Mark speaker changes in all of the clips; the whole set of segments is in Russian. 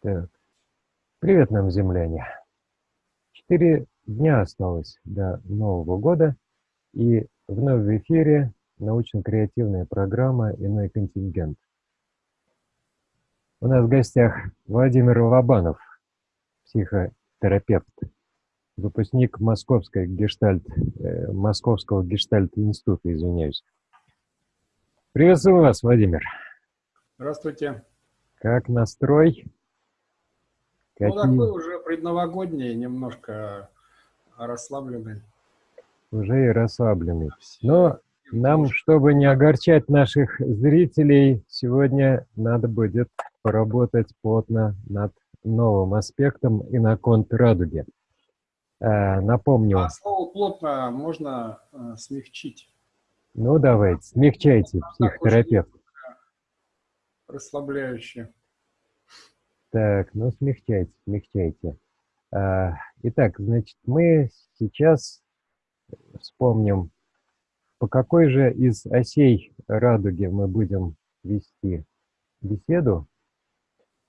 Speaker 1: Так. Привет нам, земляне. Четыре дня осталось до Нового года, и вновь в эфире научно-креативная программа «Иной контингент». У нас в гостях Владимир Лобанов, психотерапевт, выпускник Московской гештальт, э, Московского гештальт-института, извиняюсь. Приветствую вас, Владимир.
Speaker 2: Здравствуйте.
Speaker 1: Как настрой?
Speaker 2: Какие... Ну, такой уже предновогодний, немножко расслабленный.
Speaker 1: Уже и расслабленный. Но нам, чтобы не огорчать наших зрителей, сегодня надо будет поработать плотно над новым аспектом и на конт радуги. Э, напомню.
Speaker 2: А слово «плотно» можно э, смягчить.
Speaker 1: Ну, давайте, смягчайте, психотерапевт.
Speaker 2: Расслабляющее.
Speaker 1: Так, ну смягчайте, смягчайте. А, итак, значит, мы сейчас вспомним, по какой же из осей радуги мы будем вести беседу.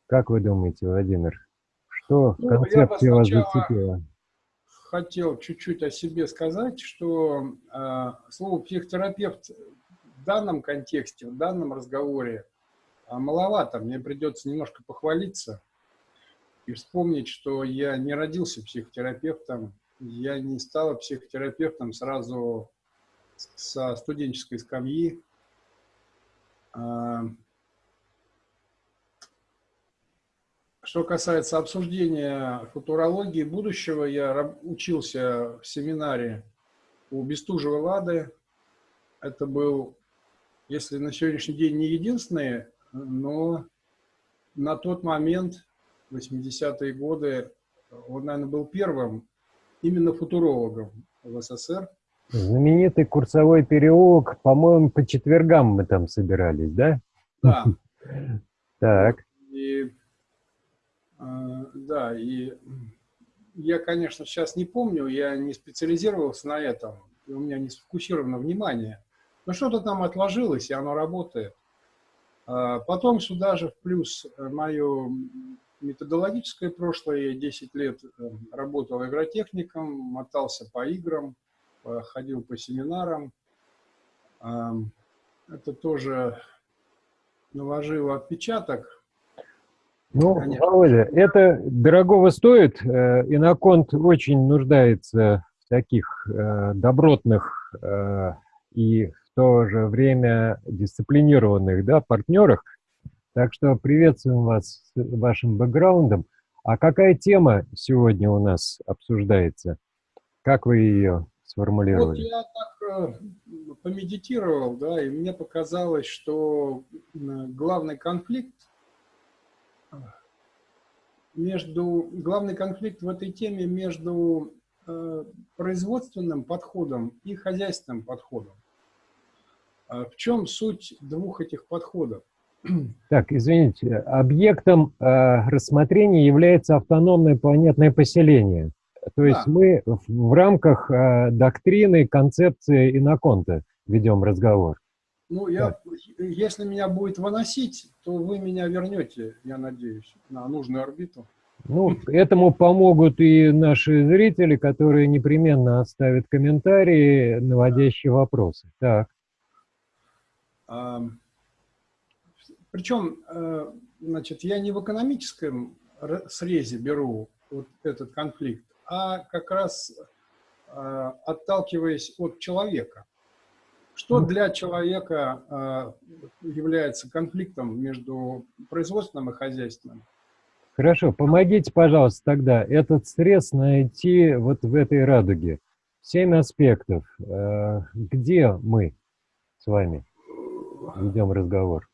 Speaker 1: Как вы думаете, Владимир, что ну, концепция вас зацепила?
Speaker 2: хотел чуть-чуть о себе сказать, что э, слово психотерапевт в данном контексте, в данном разговоре маловато. Мне придется немножко похвалиться и вспомнить, что я не родился психотерапевтом, я не стал психотерапевтом сразу со студенческой скамьи. А, что касается обсуждения футурологии будущего, я учился в семинаре у Бестужева Лады. Это был, если на сегодняшний день не единственный но на тот момент, 80-е годы, он, наверное, был первым именно футурологом в СССР.
Speaker 1: Знаменитый курсовой переулок, по-моему, по четвергам мы там собирались, да?
Speaker 2: Да.
Speaker 1: Так.
Speaker 2: И, э, да, и я, конечно, сейчас не помню, я не специализировался на этом, у меня не сфокусировано внимание, но что-то там отложилось, и оно работает. А потом сюда же в плюс э, мое методологическое прошлое. Я 10 лет э, работал игротехником, мотался по играм, ходил по семинарам. Это тоже наложило отпечаток.
Speaker 1: Ну, Конечно. Володя, это дорогого стоит. Э, Иноконт очень нуждается в таких добротных и то же время дисциплинированных да, партнерах. Так что приветствуем вас с вашим бэкграундом. А какая тема сегодня у нас обсуждается? Как вы ее сформулировали?
Speaker 2: Вот я так э, помедитировал, да, и мне показалось, что главный конфликт между главный конфликт в этой теме между э, производственным подходом и хозяйственным подходом. А в чем суть двух этих подходов?
Speaker 1: Так, извините, объектом э, рассмотрения является автономное планетное поселение. То есть да. мы в, в рамках э, доктрины, концепции иноконта ведем разговор.
Speaker 2: Ну, я, если меня будет выносить, то вы меня вернете, я надеюсь, на нужную орбиту.
Speaker 1: Ну, этому помогут и наши зрители, которые непременно оставят комментарии, наводящие вопросы. Так.
Speaker 2: Причем, э, значит, я не в экономическом срезе беру вот этот конфликт, а как раз э, отталкиваясь от человека. Что для человека э, является конфликтом между производственным и хозяйственным?
Speaker 1: Хорошо, помогите, пожалуйста, тогда этот срез найти вот в этой радуге. Семь аспектов. Где мы с вами? Ведем разговор.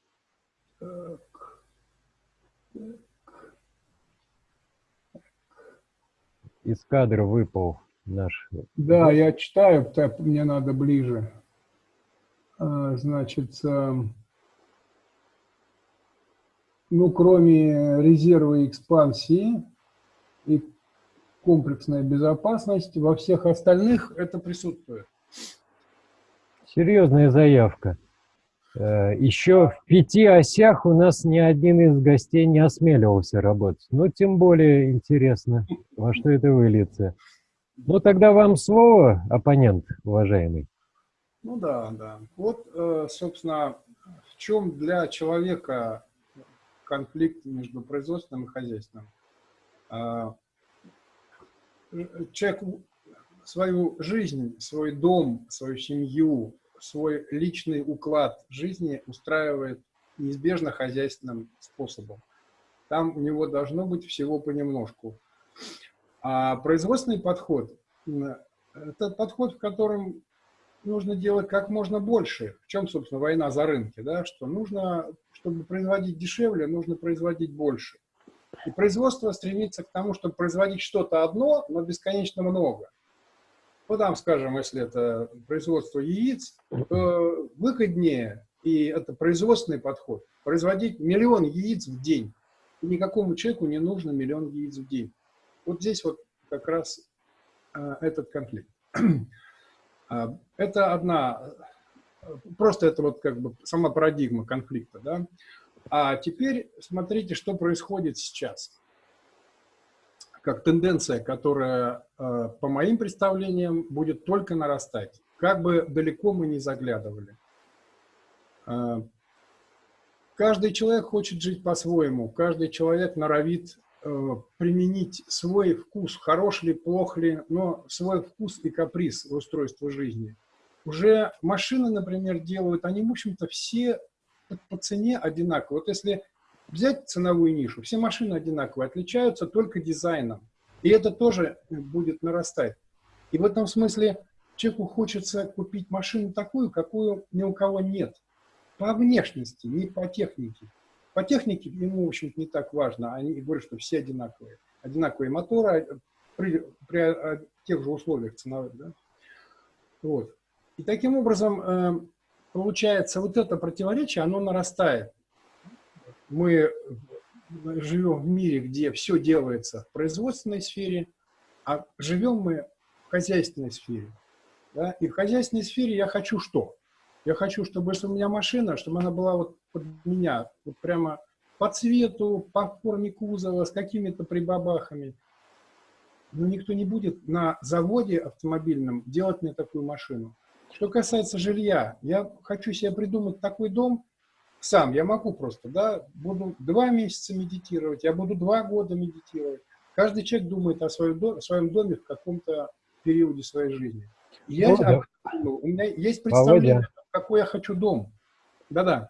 Speaker 1: Из кадра выпал наш...
Speaker 2: Да, я читаю, так мне надо ближе. А, значит, ну, кроме резерва экспансии и комплексная безопасность, во всех остальных это присутствует.
Speaker 1: Серьезная заявка. Э, Еще в пяти осях у нас ни один из гостей не осмеливался работать. Ну, тем более интересно, во что это выльется. Ну, тогда вам слово, оппонент, уважаемый.
Speaker 2: Ну да, да. Вот, э, собственно, в чем для человека конфликт между производственным и хозяйственным. А, человек свою жизнь, свой дом, свою семью, свой личный уклад жизни устраивает неизбежно хозяйственным способом. Там у него должно быть всего понемножку. А производственный подход – это подход, в котором нужно делать как можно больше. В чем, собственно, война за рынки, да? что нужно, чтобы производить дешевле, нужно производить больше. И производство стремится к тому, чтобы производить что-то одно, но бесконечно много. Ну, там, скажем, если это производство яиц, то выгоднее, и это производственный подход, производить миллион яиц в день. И никакому человеку не нужно миллион яиц в день. Вот здесь вот как раз э, этот конфликт. А, это одна, просто это вот как бы сама парадигма конфликта, да. А теперь смотрите, что происходит сейчас. Как тенденция, которая, а, по моим представлениям, будет только нарастать. Как бы далеко мы не заглядывали. А, каждый человек хочет жить по-своему, каждый человек норовит Э, применить свой вкус, хорош ли, плох ли, но свой вкус и каприз в устройство жизни. Уже машины, например, делают, они, в общем-то, все по цене одинаковые. Вот если взять ценовую нишу, все машины одинаковые, отличаются только дизайном. И это тоже будет нарастать. И в этом смысле человеку хочется купить машину такую, какую ни у кого нет. По внешности, не по технике. По технике ему, в общем не так важно. Они говорят, что все одинаковые. Одинаковые моторы а, при, при а, тех же условиях ценовых. Да? Вот. И таким образом, э, получается, вот это противоречие, оно нарастает. Мы живем в мире, где все делается в производственной сфере, а живем мы в хозяйственной сфере. Да? И в хозяйственной сфере я хочу что? Я хочу, чтобы если у меня машина, чтобы она была вот под меня, вот прямо по цвету, по форме кузова, с какими-то прибабахами. Но никто не будет на заводе автомобильном делать мне такую машину. Что касается жилья, я хочу себе придумать такой дом сам, я могу просто, да, буду два месяца медитировать, я буду два года медитировать. Каждый человек думает о своем, доме, о своем доме в каком-то периоде своей жизни. я, ну, да. у меня есть представление Володя какой я хочу дом. Да-да.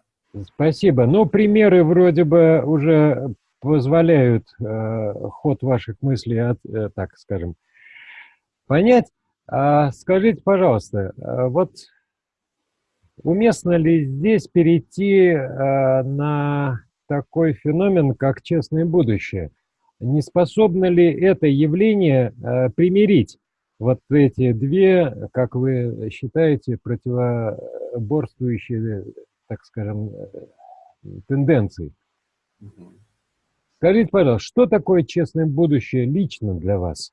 Speaker 1: Спасибо. Ну, примеры вроде бы уже позволяют э, ход ваших мыслей, от, э, так скажем, понять. А скажите, пожалуйста, э, вот уместно ли здесь перейти э, на такой феномен, как честное будущее? Не способно ли это явление э, примирить вот эти две, как вы считаете, противоборствующие, так скажем, тенденции. Скажите, пожалуйста, что такое честное будущее лично для вас?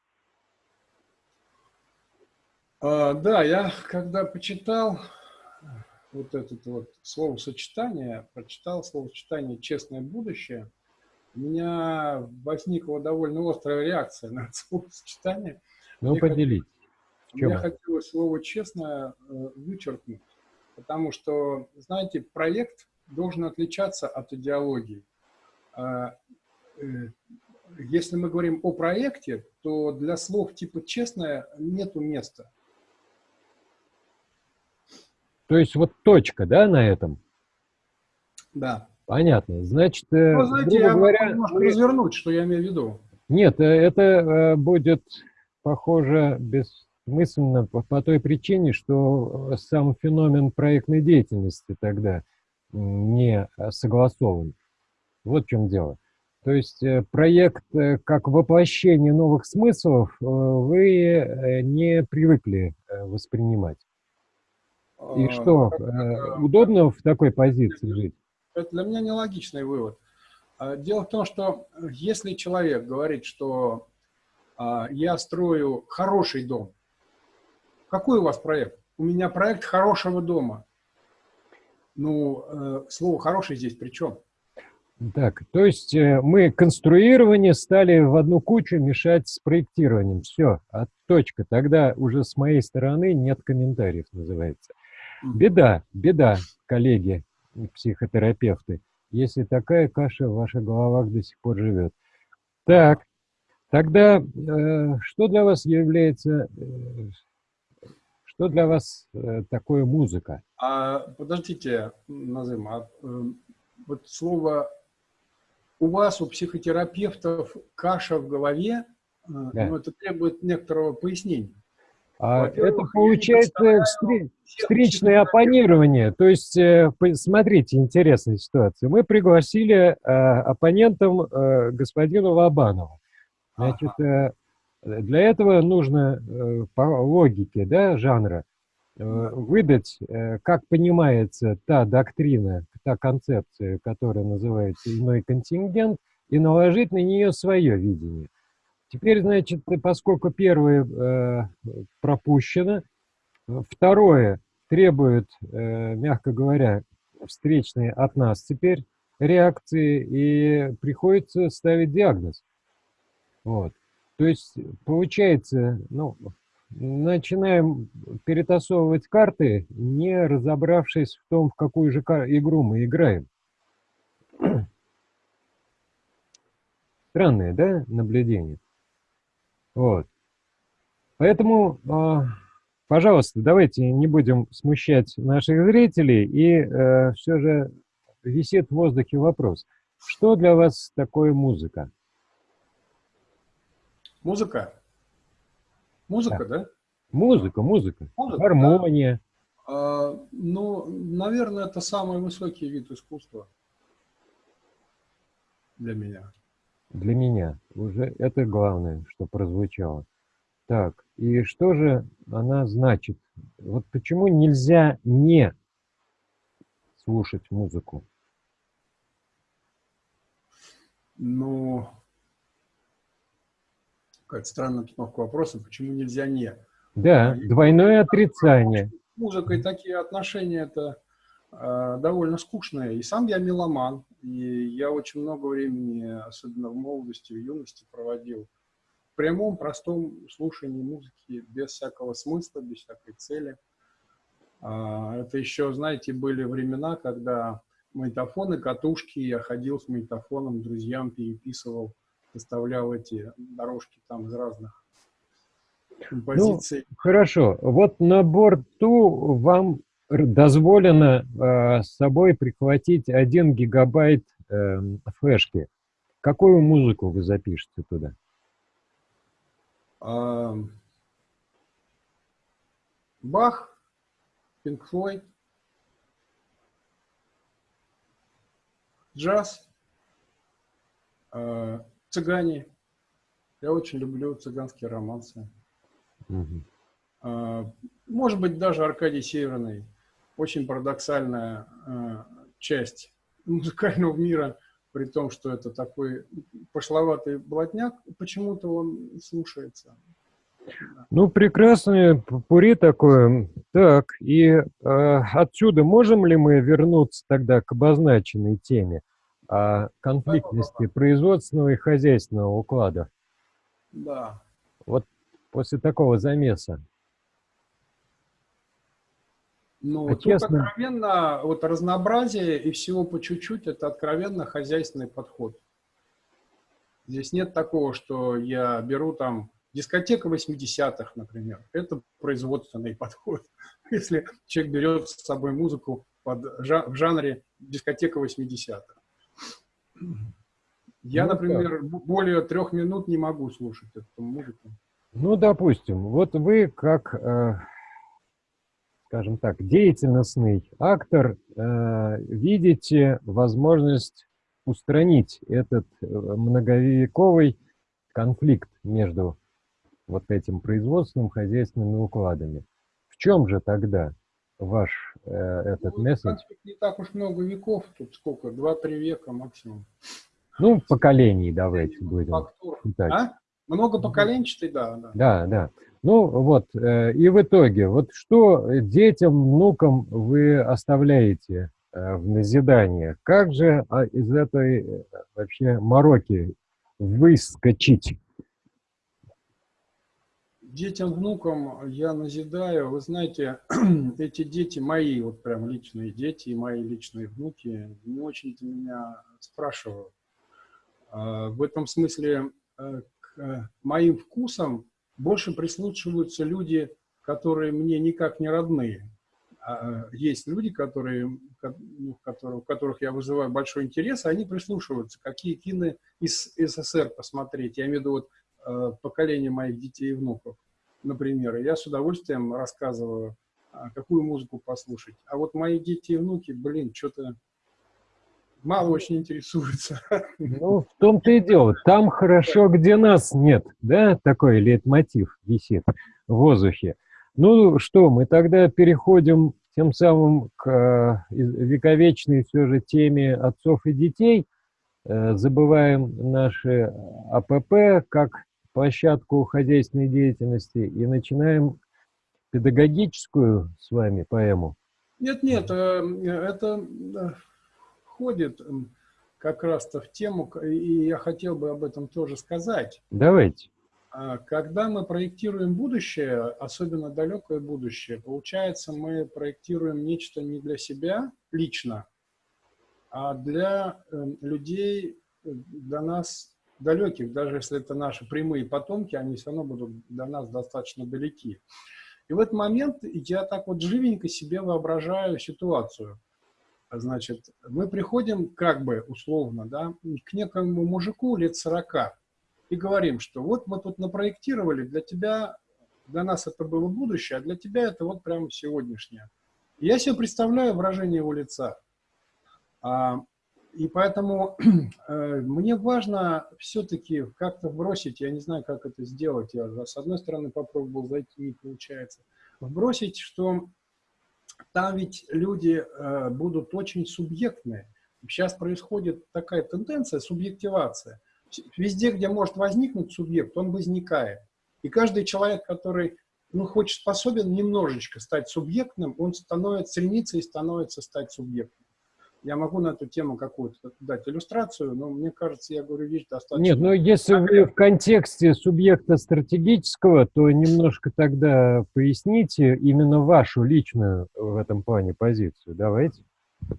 Speaker 2: А, да, я когда почитал вот это вот словосочетание, прочитал словосочетание «честное будущее», у меня возникла довольно острая реакция на это словосочетание –
Speaker 1: ну, мне поделитесь.
Speaker 2: Мне хотелось слово «честно» э, вычеркнуть, потому что, знаете, проект должен отличаться от идеологии. А, э, если мы говорим о проекте, то для слов типа «честное» нету места.
Speaker 1: То есть вот точка, да, на этом?
Speaker 2: Да.
Speaker 1: Понятно. Значит, э, ну, знаете, я говоря,
Speaker 2: немножко мы... развернуть, что я имею в виду.
Speaker 1: Нет, это будет похоже, бессмысленно по, по той причине, что э, сам феномен проектной деятельности тогда не согласован. Вот в чем дело. То есть э, проект э, как воплощение новых смыслов вы не привыкли воспринимать. И а, что, удобно в такой позиции жить?
Speaker 2: Это для меня нелогичный вывод. А, дело в том, что если человек говорит, что а, я строю хороший дом. Какой у вас проект? У меня проект хорошего дома. Ну, э, слово «хороший» здесь при чем?
Speaker 1: Так, то есть э, мы конструирование стали в одну кучу мешать с проектированием. Все, а точка. Тогда уже с моей стороны нет комментариев, называется. Беда, беда, коллеги, психотерапевты, если такая каша в ваших головах до сих пор живет. Так, тогда э, что для вас является, э, что для вас э, такое музыка?
Speaker 2: А, подождите, Назым, а, э, вот слово у вас, у психотерапевтов, каша в голове, э, да. ну, это требует некоторого пояснения.
Speaker 1: А это получается встречное оппонирование. То есть, э, смотрите, интересная ситуация. Мы пригласили э, оппонентом э, господина Лобанова. Значит, э, для этого нужно по логике да, жанра выдать, как понимается та доктрина, та концепция, которая называется иной контингент, и наложить на нее свое видение. Теперь, значит, поскольку первое э, пропущено, второе требует, э, мягко говоря, встречные от нас теперь реакции, и приходится ставить диагноз. Вот. То есть, получается, ну, начинаем перетасовывать карты, не разобравшись в том, в какую же игру мы играем. Странное, да, наблюдение? Вот. Поэтому, э, пожалуйста, давайте не будем смущать наших зрителей, и э, все же висит в воздухе вопрос. Что для вас такое музыка?
Speaker 2: Музыка? Музыка, да? да?
Speaker 1: Музыка, музыка, музыка гармония.
Speaker 2: Да. А, ну, наверное, это самый высокий вид искусства для меня.
Speaker 1: Для меня. Уже это главное, что прозвучало. Так, и что же она значит? Вот почему нельзя не слушать музыку?
Speaker 2: Ну, какая-то странная обстановка вопроса, почему нельзя не?
Speaker 1: Да, и, двойное отрицание.
Speaker 2: Музыка и такие отношения – это э, довольно скучное. И сам я меломан, и я очень много времени, особенно в молодости, в юности, проводил в прямом, простом слушании музыки, без всякого смысла, без всякой цели. Э, это еще, знаете, были времена, когда магнитофоны, катушки, я ходил с магнитофоном, друзьям переписывал, составлял эти дорожки там из разных
Speaker 1: композиций. Ну, хорошо, вот на борту вам дозволено э, с собой прихватить 1 гигабайт э, флешки. Какую музыку вы запишете туда?
Speaker 2: А, Бах, Пинк Флойд, джаз, э, цыгане. Я очень люблю цыганские романсы. Угу. Может быть, даже Аркадий Северный. Очень парадоксальная э, часть музыкального мира, при том, что это такой пошловатый блатняк, почему-то он слушается.
Speaker 1: Ну, прекрасное пури такое. Так, и э, отсюда можем ли мы вернуться тогда к обозначенной теме о конфликтности производственного и хозяйственного уклада?
Speaker 2: Да.
Speaker 1: Вот после такого замеса?
Speaker 2: Ну, а тут честно... откровенно, вот разнообразие и всего по чуть-чуть, это откровенно хозяйственный подход. Здесь нет такого, что я беру там дискотека 80-х, например. Это производственный подход. Если человек берет с собой музыку под, в жанре дискотека 80-х. Я, ну, например, да. более трех минут не могу слушать эту музыку.
Speaker 1: Ну, допустим, вот вы как, э, скажем так, деятельностный актор э, видите возможность устранить этот э, многовековый конфликт между вот этим производственным, хозяйственными укладами. В чем же тогда ваш э, этот ну, месседж?
Speaker 2: Не так уж много веков, тут сколько, два-три века максимум.
Speaker 1: Ну, поколений давайте будем
Speaker 2: считать. А? Много поколенчатый, да, да.
Speaker 1: Да, да. Ну вот, э, и в итоге, вот что детям, внукам вы оставляете э, в назидание. Как же а, из этой э, вообще мороки выскочить?
Speaker 2: Детям, внукам я назидаю. Вы знаете, эти дети мои, вот прям личные дети и мои личные внуки, не очень-то меня спрашивают. А, в этом смысле к моим вкусам больше прислушиваются люди, которые мне никак не родные. А, есть люди, которые, ну, которые, у которых я вызываю большой интерес, они прислушиваются, какие кино из СССР посмотреть. Я имею в виду вот, э, поколение моих детей и внуков, например. И я с удовольствием рассказываю, а, какую музыку послушать. А вот мои дети и внуки, блин, что-то мало очень интересуются.
Speaker 1: Ну, в том-то и дело. Там хорошо, где нас нет, да? Такой лейтмотив висит в воздухе. Ну что, мы тогда переходим тем самым к э, вековечной все же теме отцов и детей. Э, забываем наши АПП как площадку хозяйственной деятельности и начинаем педагогическую с вами поэму.
Speaker 2: Нет, нет, э, это входит как раз-то в тему, и я хотел бы об этом тоже сказать.
Speaker 1: Давайте.
Speaker 2: А, когда мы проектируем будущее, особенно далекое будущее, получается, мы проектируем нечто не для себя лично, а для эм, людей, для нас далеких, даже если это наши прямые потомки, они все равно будут до нас достаточно далеки. И в этот момент я так вот живенько себе воображаю ситуацию. Значит, мы приходим как бы условно да, к некому мужику лет 40, и говорим, что вот мы тут напроектировали, для тебя, для нас это было будущее, а для тебя это вот прямо сегодняшнее. Я себе представляю выражение его лица. А, и поэтому э, мне важно все-таки как-то вбросить, я не знаю, как это сделать, я с одной стороны попробовал зайти, не получается, вбросить, что там ведь люди э, будут очень субъектные. Сейчас происходит такая тенденция, субъективация – везде, где может возникнуть субъект, он возникает. И каждый человек, который ну, хочет способен немножечко стать субъектным, он становится, стремится и становится стать субъектом. Я могу на эту тему какую-то дать иллюстрацию, но мне кажется, я говорю вещь достаточно...
Speaker 1: Нет, но если вы в контексте субъекта стратегического, то немножко тогда поясните именно вашу личную в этом плане позицию. Давайте.
Speaker 2: Э,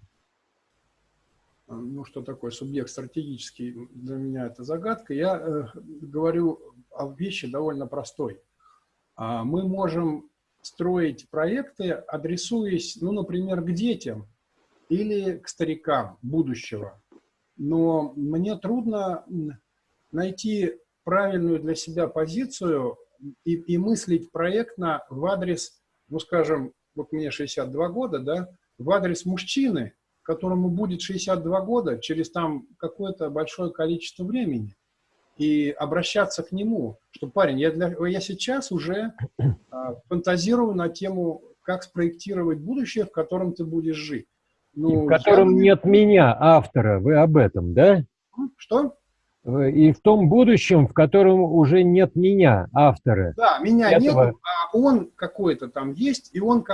Speaker 2: ну, что такое субъект стратегический, для меня это загадка. Я э, говорю о вещи довольно простой. А мы можем строить проекты, адресуясь, ну, например, к детям или к старикам будущего. Но мне трудно найти правильную для себя позицию и, и мыслить проектно в адрес, ну, скажем, вот мне 62 года, да, в адрес мужчины, которому будет 62 года через там какое-то большое количество времени, и обращаться к нему, что, парень, я, для, я сейчас уже а, фантазирую на тему, как спроектировать будущее, в котором ты будешь жить.
Speaker 1: Ну, в котором я... нет меня, автора, вы об этом, да?
Speaker 2: Что?
Speaker 1: И в том будущем, в котором уже нет меня, автора.
Speaker 2: Да, меня этого... нет, а он какой-то там есть, и он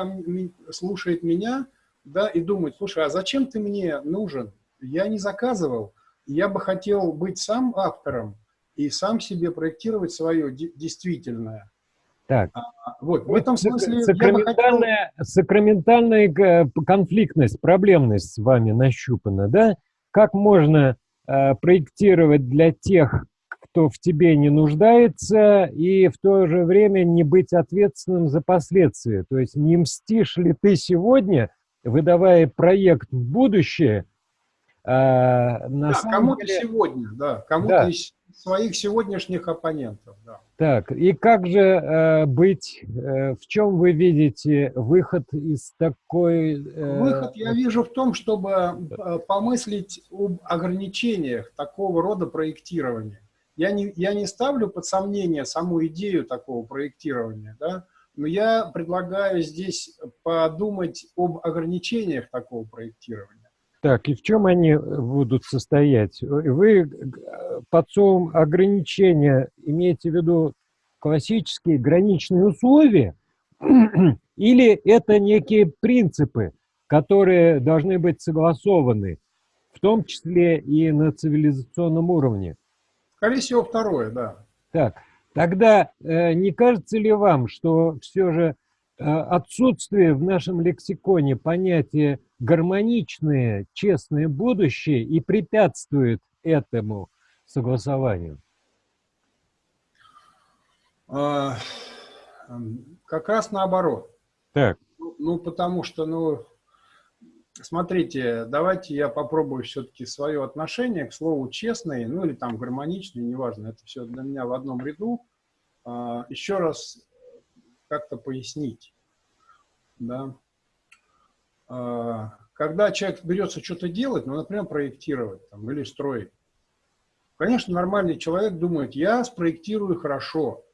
Speaker 2: слушает меня, да, и думать, слушай, а зачем ты мне нужен? Я не заказывал, я бы хотел быть сам автором и сам себе проектировать свое действительное.
Speaker 1: Так. А, вот, в этом смысле сакраментальная, хотел... сакраментальная э, конфликтность, проблемность с вами нащупана, да? Как можно э, проектировать для тех, кто в тебе не нуждается, и в то же время не быть ответственным за последствия? То есть не мстишь ли ты сегодня выдавая проект в будущее,
Speaker 2: а, на да, кому-то деле... сегодня, да, кому-то да. из своих сегодняшних оппонентов. Да.
Speaker 1: Так, и как же э, быть, э, в чем вы видите выход из такой...
Speaker 2: Э... Выход я вижу в том, чтобы э, помыслить об ограничениях такого рода проектирования. Я не, я не ставлю под сомнение саму идею такого проектирования, да, но я предлагаю здесь подумать об ограничениях такого проектирования.
Speaker 1: Так, и в чем они будут состоять? Вы под словом ограничения имеете в виду классические граничные условия или это некие принципы, которые должны быть согласованы, в том числе и на цивилизационном уровне?
Speaker 2: Скорее всего, второе, да.
Speaker 1: Так, тогда э, не кажется ли вам, что все же э, отсутствие в нашем лексиконе понятия гармоничное, честное будущее и препятствует этому согласованию?
Speaker 2: А, как раз наоборот.
Speaker 1: Так.
Speaker 2: Ну, ну, потому что, ну, смотрите, давайте я попробую все-таки свое отношение к слову честный, ну или там гармоничный, неважно, это все для меня в одном ряду, а, еще раз как-то пояснить. Да. А, когда человек берется что-то делать, ну, например, проектировать там, или строить, конечно, нормальный человек думает, я спроектирую хорошо,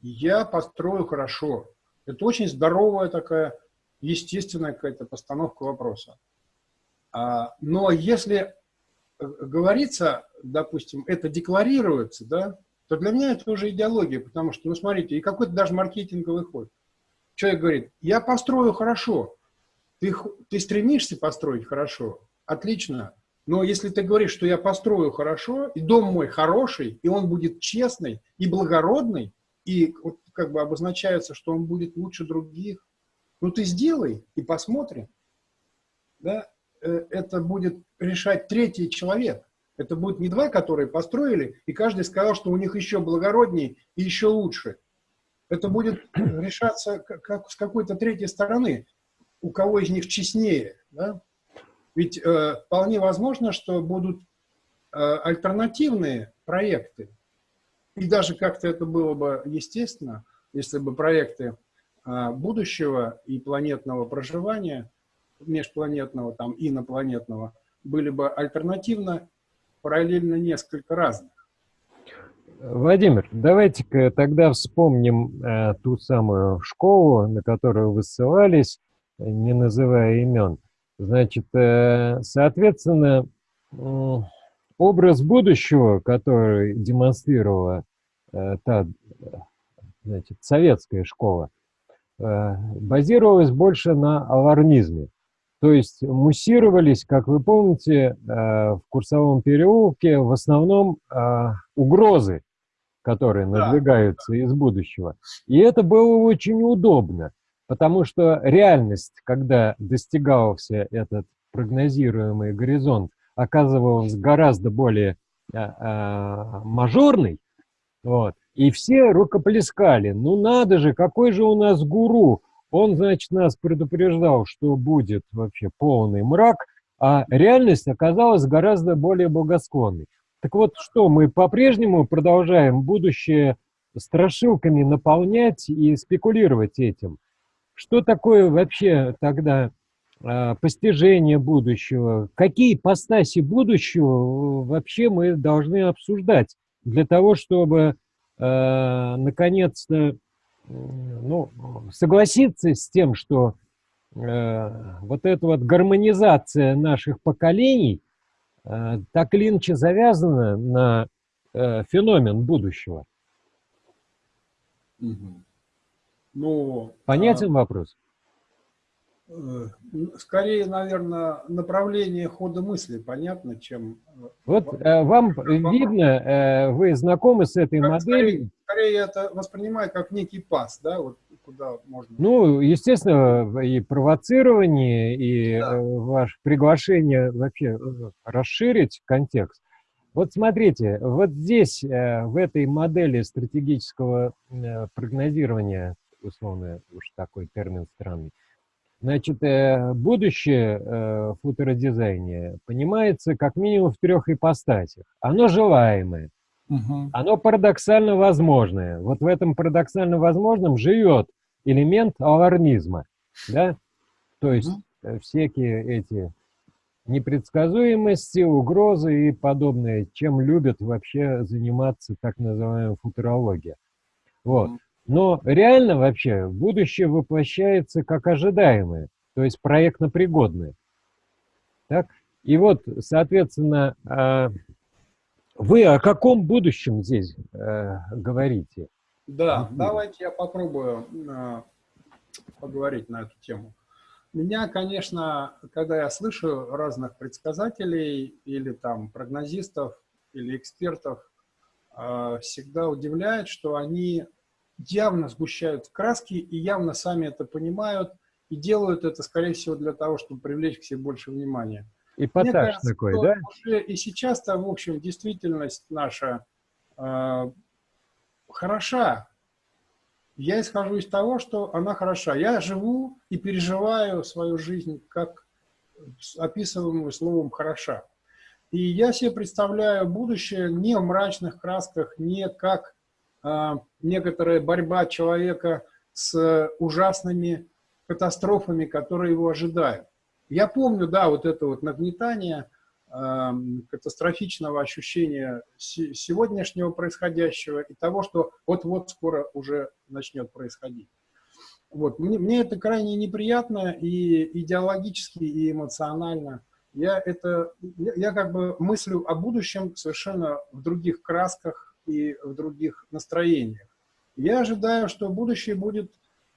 Speaker 2: я построю хорошо. Это очень здоровая такая, естественная какая-то постановка вопроса. А, но если э, говорится, допустим, это декларируется, да, то для меня это уже идеология, потому что, ну, смотрите, и какой-то даже маркетинговый ход. Человек говорит, я построю хорошо. Ты, ты стремишься построить хорошо? Отлично. Но если ты говоришь, что я построю хорошо, и дом мой хороший, и он будет честный и благородный, и вот как бы обозначается, что он будет лучше других. Ну ты сделай и посмотрим. Да? Э, это будет решать третий человек. Это будет не два, которые построили, и каждый сказал, что у них еще благороднее и еще лучше. Это будет решаться как, с какой-то третьей стороны, у кого из них честнее. Да? Ведь э, вполне возможно, что будут э, альтернативные проекты, и даже как-то это было бы естественно, если бы проекты а, будущего и планетного проживания, межпланетного, там, инопланетного, были бы альтернативно, параллельно несколько разных.
Speaker 1: Владимир, давайте-ка тогда вспомним э, ту самую школу, на которую вы ссылались, не называя имен. Значит, э, соответственно, образ будущего, который демонстрировала э, та значит, советская школа, э, базировалась больше на алармизме. То есть муссировались, как вы помните, э, в Курсовом переулке в основном э, угрозы, которые надвигаются да. из будущего. И это было очень удобно, потому что реальность, когда достигался этот прогнозируемый горизонт, оказывалась гораздо более а, мажорной, вот, и все рукоплескали. Ну надо же, какой же у нас гуру. Он, значит, нас предупреждал, что будет вообще полный мрак, а реальность оказалась гораздо более благосклонной. Так вот, что, мы по-прежнему продолжаем будущее страшилками наполнять и спекулировать этим? Что такое вообще тогда а, постижение будущего, какие ипостаси будущего э, вообще мы должны обсуждать для того, чтобы э, наконец-то ну, согласиться с тем, что э, вот эта вот гармонизация наших поколений э, так или иначе завязана на э, феномен будущего.
Speaker 2: Угу. Ну,
Speaker 1: Понятен а... вопрос?
Speaker 2: Э, скорее, наверное, направление хода мысли понятно, чем...
Speaker 1: Э, вот э, вам видно, вы знакомы с этой моделью?
Speaker 2: Скорее, скорее это воспринимаю как некий пас, да, вот куда можно...
Speaker 1: Ну, естественно, и провоцирование, и да. ваше приглашение вообще расширить контекст. Вот смотрите, вот здесь, в этой модели стратегического прогнозирования, условно уж такой термин странный, Значит, э, будущее э, в футородизайне понимается как минимум в трех ипостасях. Оно желаемое, угу. оно парадоксально возможное. Вот в этом парадоксально возможном живет элемент алармизма. Да? То есть угу. всякие эти непредсказуемости, угрозы и подобное, чем любят вообще заниматься так называемая футурология. Вот. Но реально вообще будущее воплощается как ожидаемое, то есть проектно-пригодное. Так? И вот, соответственно, а, вы о каком будущем здесь э, говорите?
Speaker 2: Да, давайте я попробую а, поговорить на эту тему. Меня, конечно, когда я слышу разных предсказателей или там прогнозистов или экспертов, э, всегда удивляет, что они явно сгущают краски и явно сами это понимают и делают это, скорее всего, для того, чтобы привлечь к себе больше внимания.
Speaker 1: Эпатаж кажется, такой, да?
Speaker 2: Уже и сейчас-то, в общем, действительность наша э, хороша. Я исхожу из того, что она хороша. Я живу и переживаю свою жизнь как описываемую словом «хороша». И я себе представляю будущее не в мрачных красках, не как некоторая борьба человека с ужасными катастрофами, которые его ожидают. Я помню, да, вот это вот нагнетание э, катастрофического ощущения сегодняшнего происходящего и того, что вот-вот скоро уже начнет происходить. Вот. Мне, мне это крайне неприятно и идеологически, и эмоционально. Я, это, я, я как бы мыслю о будущем совершенно в других красках и в других настроениях. Я ожидаю, что будущее будет,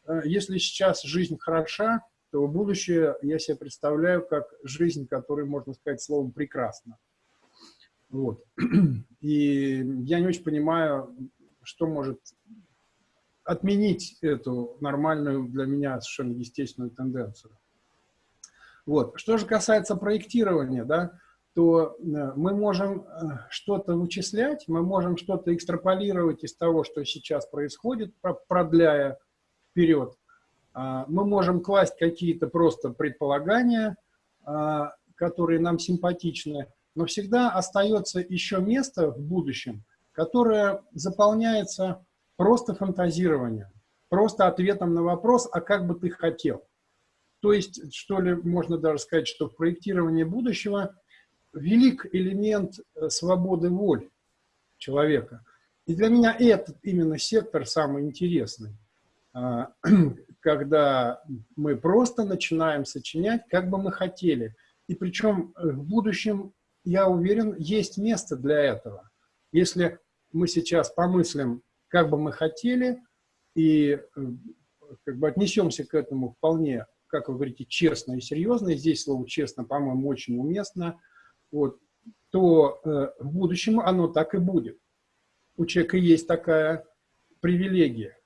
Speaker 2: э, если сейчас жизнь хороша, то будущее я себе представляю как жизнь, которую можно сказать словом «прекрасно». Вот. И я не очень понимаю, что может отменить эту нормальную для меня совершенно естественную тенденцию. Вот. Что же касается проектирования, да, то э, мы можем э, что-то вычислять, мы можем что-то экстраполировать из того, что сейчас происходит, продляя вперед. А, мы можем класть какие-то просто предполагания, а, которые нам симпатичны, но всегда остается еще место в будущем, которое заполняется просто фантазированием, просто ответом на вопрос, а как бы ты хотел. То есть, что ли, можно даже сказать, что в проектировании будущего велик элемент э, свободы воли человека. И для меня этот именно сектор самый интересный. А, когда мы просто начинаем сочинять, как бы мы хотели. И причем э, в будущем, я уверен, есть место для этого. Если мы сейчас помыслим, как бы мы хотели, и э, как бы отнесемся к этому вполне, как вы говорите, честно и серьезно, и здесь слово «честно», по-моему, очень уместно, вот, то э, в будущем оно так и будет. У человека есть такая привилегия.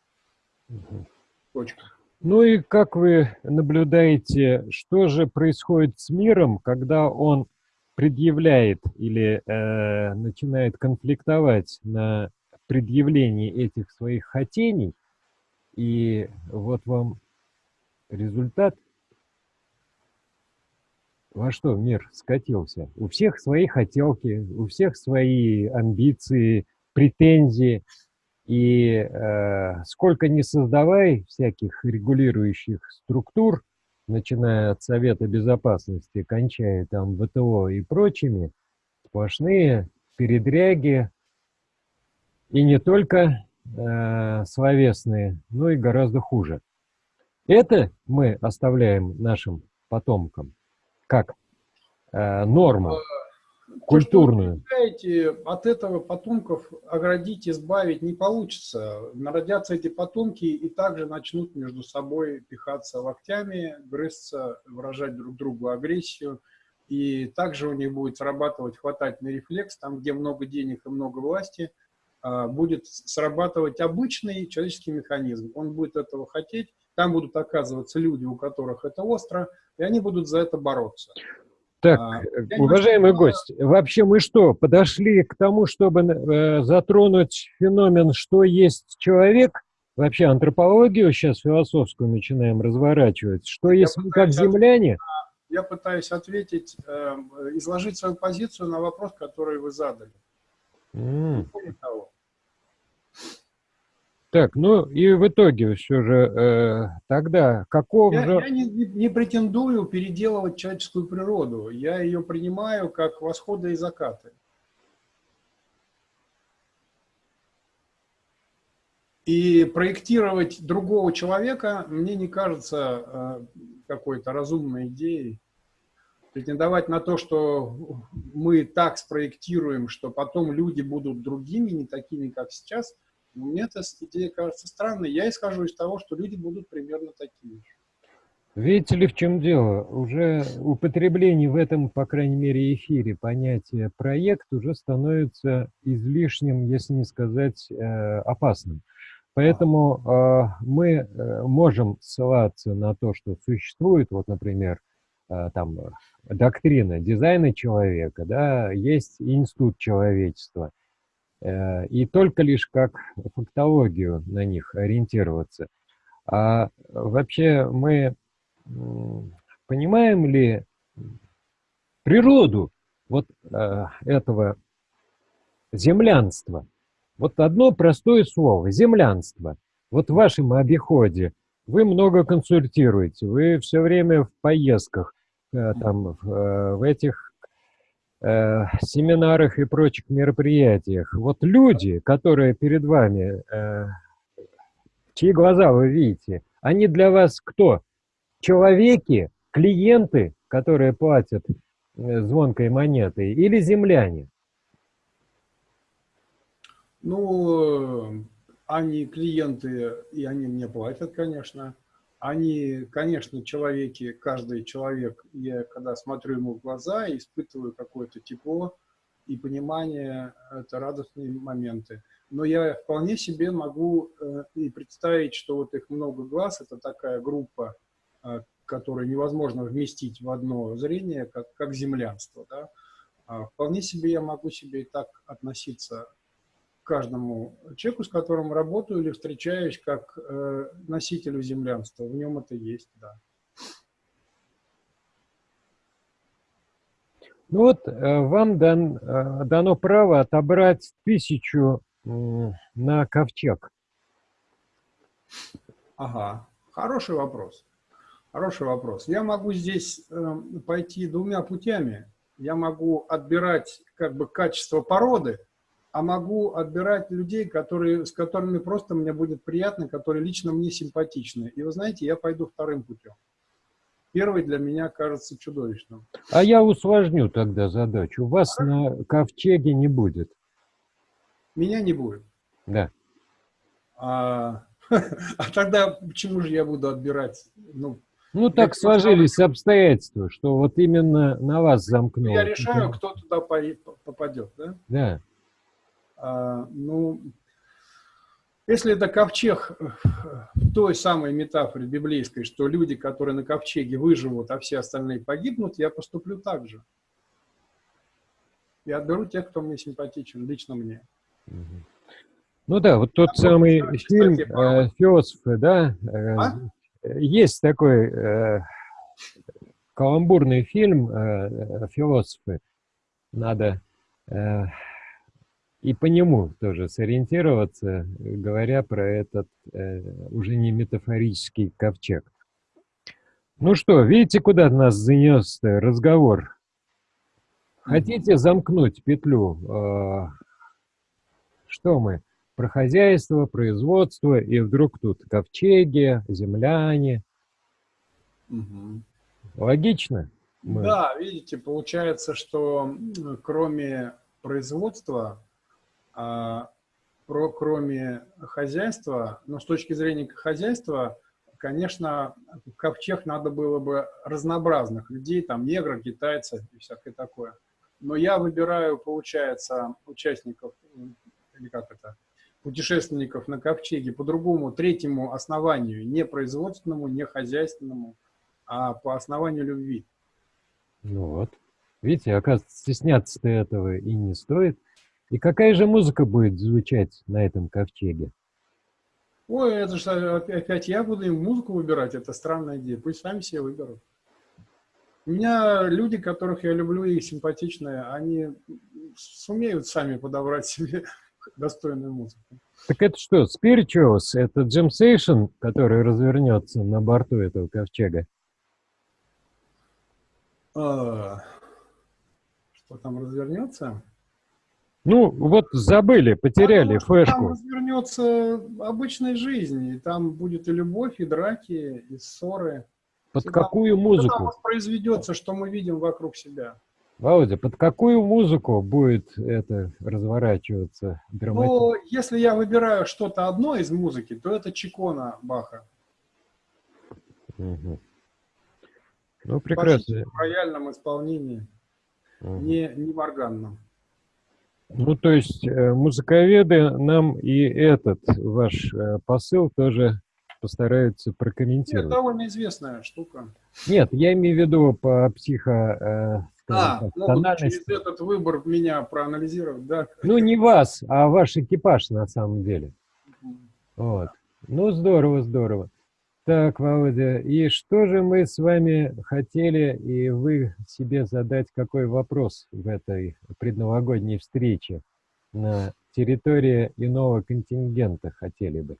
Speaker 1: Точка. Ну и как вы наблюдаете, что же происходит с миром, когда он предъявляет или э, начинает конфликтовать на предъявлении этих своих хотений, и вот вам результат, во что мир скатился. У всех свои хотелки, у всех свои амбиции, претензии – и э, сколько не создавай всяких регулирующих структур, начиная от Совета Безопасности, кончая там ВТО и прочими, сплошные передряги, и не только э, словесные, но и гораздо хуже. Это мы оставляем нашим потомкам как э, норму культурную.
Speaker 2: То, от этого потомков оградить, избавить не получится. Народятся эти потомки и также начнут между собой пихаться локтями, грызться, выражать друг другу агрессию. И также у них будет срабатывать хватательный рефлекс, там, где много денег и много власти, а, будет срабатывать обычный человеческий механизм. Он будет этого хотеть, там будут оказываться люди, у которых это остро, и они будут за это бороться.
Speaker 1: Так, а, уважаемый гость, вообще мы что, подошли к тому, чтобы э, затронуть феномен, что есть человек? Вообще антропологию сейчас философскую начинаем разворачивать. Что есть мы как земляне?
Speaker 2: Я пытаюсь ответить, э, изложить свою позицию на вопрос, который вы задали.
Speaker 1: Mm. Не того. Так, ну и в итоге все же э, тогда каков
Speaker 2: я,
Speaker 1: же...
Speaker 2: Я не, не, претендую переделывать человеческую природу. Я ее принимаю как восходы и закаты. И проектировать другого человека мне не кажется э, какой-то разумной идеей. Претендовать на то, что мы так спроектируем, что потом люди будут другими, не такими, как сейчас – мне эта идея кажется странной. Я исхожу из того, что люди будут примерно такими же.
Speaker 1: Видите ли, в чем дело? Уже употребление в этом, по крайней мере, эфире понятия «проект» уже становится излишним, если не сказать э, опасным. Поэтому э, мы э, можем ссылаться на то, что существует, вот, например, там, доктрина дизайна человека, да, есть институт человечества, и только лишь как фактологию на них ориентироваться. А вообще мы понимаем ли природу вот э, этого землянства? Вот одно простое слово – землянство. Вот в вашем обиходе вы много консультируете, вы все время в поездках, э, там, э, в этих э, семинарах и прочих мероприятиях. Вот люди, которые перед вами, э, чьи глаза вы видите, они для вас кто? человеки, клиенты, которые платят э, звонкой монетой, или земляне?
Speaker 2: Ну, они клиенты, и они мне платят, конечно. Они, конечно, человеки, каждый человек, я когда смотрю ему в глаза, испытываю какое-то тепло и понимание, это радостные моменты. Но я вполне себе могу э, и представить, что вот их много глаз, это такая группа а, которое невозможно вместить в одно зрение, как, как землянство. Да? А вполне себе я могу себе и так относиться каждому человеку, с которым работаю или встречаюсь, как э, носителю землянства. В нем это есть, да.
Speaker 1: Ну вот э, вам дан, э, дано право отобрать тысячу на ковчег.
Speaker 2: Ага, хороший вопрос. Хороший вопрос. Я могу здесь э, пойти двумя путями. Я могу отбирать как бы качество породы, а могу отбирать людей, которые, с которыми просто мне будет приятно, которые лично мне симпатичны. И вы знаете, я пойду вторым путем. Первый для меня кажется чудовищным.
Speaker 1: А я усложню тогда задачу. Вас а? на ковчеге не будет.
Speaker 2: Меня не будет?
Speaker 1: Да.
Speaker 2: А, а тогда почему же я буду отбирать?
Speaker 1: Ну, ну, так сложились обстоятельства, что вот именно на вас замкнуло.
Speaker 2: Я решаю, кто туда попадет, да?
Speaker 1: Да.
Speaker 2: А, ну, если это ковчег в той самой метафоре библейской, что люди, которые на ковчеге выживут, а все остальные погибнут, я поступлю так же. Я отберу тех, кто мне симпатичен, лично мне.
Speaker 1: Ну да, вот тот а самый вот, фильм э, «Философы», да, э, а? Есть такой э, каламбурный фильм э, «Философы». Надо э, и по нему тоже сориентироваться, говоря про этот э, уже не метафорический ковчег. Ну что, видите, куда нас занес разговор? Хотите замкнуть петлю? Э, что мы? про хозяйство, производство, и вдруг тут ковчеги, земляне. Угу. Логично?
Speaker 2: Мы... Да, видите, получается, что кроме производства, а, про, кроме хозяйства, но с точки зрения хозяйства, конечно, ковчег надо было бы разнообразных людей, там негров, китайцев и всякое такое. Но я выбираю, получается, участников, или как это, путешественников на ковчеге по другому, третьему основанию, не производственному, не хозяйственному, а по основанию любви.
Speaker 1: Ну вот. Видите, оказывается, стесняться-то этого и не стоит. И какая же музыка будет звучать на этом ковчеге?
Speaker 2: Ой, это же опять я буду им музыку выбирать, это странная идея. Пусть сами себе выберут. У меня люди, которых я люблю и симпатичные, они сумеют сами подобрать себе достойную музыку.
Speaker 1: Так это что, Spirituals? Это Джим Сейшн, который развернется на борту этого ковчега?
Speaker 2: А, что там развернется?
Speaker 1: Ну, вот забыли, потеряли
Speaker 2: Потому
Speaker 1: флешку.
Speaker 2: Там развернется обычной жизни, и там будет и любовь, и драки, и ссоры.
Speaker 1: Под Всегда какую музыку?
Speaker 2: произведется, что мы видим вокруг себя.
Speaker 1: Володя, под какую музыку будет это разворачиваться?
Speaker 2: Ну, если я выбираю что-то одно из музыки, то это Чикона Баха.
Speaker 1: Угу. Ну, прекрасно.
Speaker 2: В рояльном исполнении, угу. не, не в органном.
Speaker 1: Ну, то есть э, музыковеды нам и этот ваш э, посыл тоже постараются прокомментировать. Это
Speaker 2: довольно известная штука.
Speaker 1: Нет, я имею в виду по психо...
Speaker 2: Э, а, могут через этот выбор меня проанализировать, да?
Speaker 1: Ну, не вас, а ваш экипаж на самом деле. Вот. Ну, здорово, здорово. Так, Володя, и что же мы с вами хотели, и вы себе задать какой вопрос в этой предновогодней встрече на территории иного контингента хотели бы?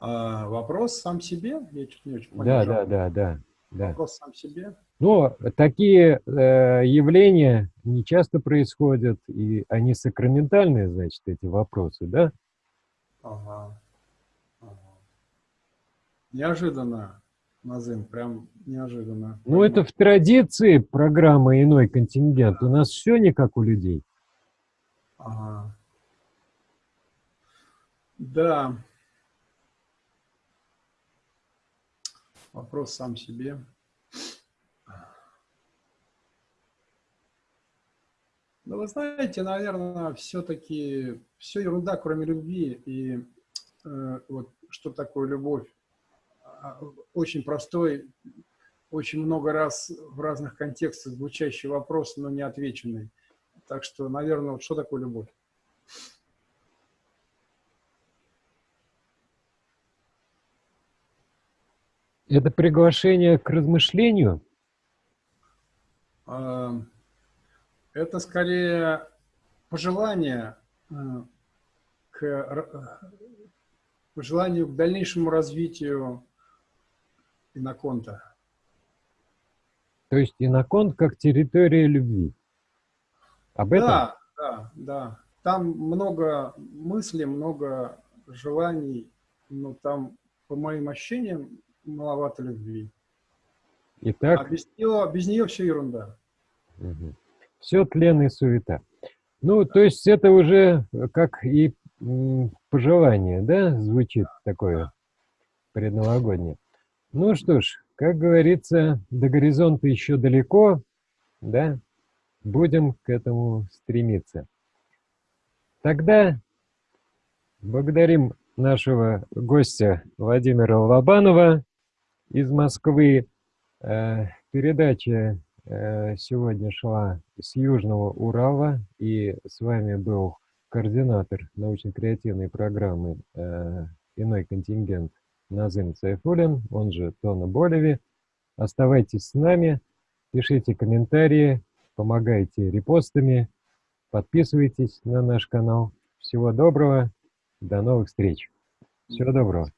Speaker 2: А, вопрос сам себе?
Speaker 1: Я чуть не очень Да, да, да, да, да.
Speaker 2: Вопрос сам себе?
Speaker 1: Но такие э, явления не часто происходят, и они сакраментальные, значит, эти вопросы, да?
Speaker 2: Ага. Неожиданно, Назым, прям неожиданно.
Speaker 1: Ну, это в традиции программы «Иной контингент». У нас все не как у людей.
Speaker 2: Ага. Да. Вопрос сам себе. Ну, вы знаете, наверное, все-таки все ерунда, кроме любви. И э, вот что такое любовь? А, очень простой, очень много раз в разных контекстах звучащий вопрос, но не отвеченный. Так что, наверное, вот что такое любовь?
Speaker 1: Это приглашение к размышлению?
Speaker 2: А, это скорее пожелание э, к пожеланию к дальнейшему развитию Иноконта.
Speaker 1: То есть Иноконт как территория любви. Об этом?
Speaker 2: Да, да, да. Там много мыслей, много желаний, но там, по моим ощущениям, маловато любви.
Speaker 1: Итак,
Speaker 2: а без нее, без нее все ерунда.
Speaker 1: Угу. Все тлен и суета. Ну, то есть это уже как и пожелание, да, звучит такое предновогоднее. Ну что ж, как говорится, до горизонта еще далеко, да, будем к этому стремиться. Тогда благодарим нашего гостя Владимира Лобанова из Москвы. Э, передача э, сегодня шла с Южного Урала, и с вами был координатор научно-креативной программы э, «Иной контингент» Назым Сайфулин, он же Тона Болеви. Оставайтесь с нами, пишите комментарии, помогайте репостами, подписывайтесь на наш канал. Всего доброго, до новых встреч. Всего доброго.